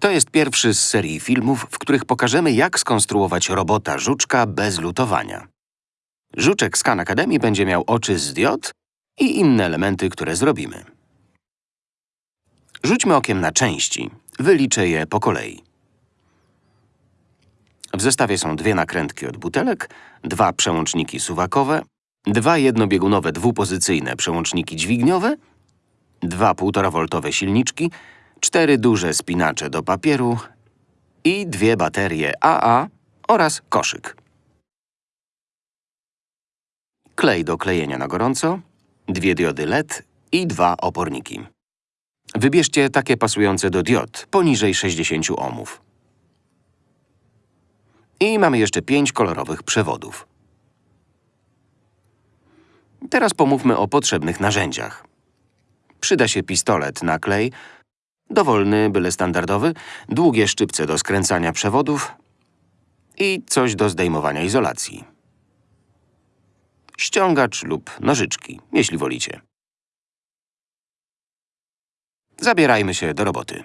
To jest pierwszy z serii filmów, w których pokażemy, jak skonstruować robota żuczka bez lutowania. Żuczek Khan Academy będzie miał oczy z diod i inne elementy, które zrobimy. Rzućmy okiem na części. Wyliczę je po kolei. W zestawie są dwie nakrętki od butelek, dwa przełączniki suwakowe, dwa jednobiegunowe dwupozycyjne przełączniki dźwigniowe, dwa 1,5-woltowe silniczki, cztery duże spinacze do papieru i dwie baterie AA oraz koszyk. Klej do klejenia na gorąco, dwie diody LED i dwa oporniki. Wybierzcie takie pasujące do diod, poniżej 60 ohmów. I mamy jeszcze pięć kolorowych przewodów. Teraz pomówmy o potrzebnych narzędziach. Przyda się pistolet na klej, dowolny, byle standardowy, długie szczypce do skręcania przewodów i coś do zdejmowania izolacji. Ściągacz lub nożyczki, jeśli wolicie. Zabierajmy się do roboty.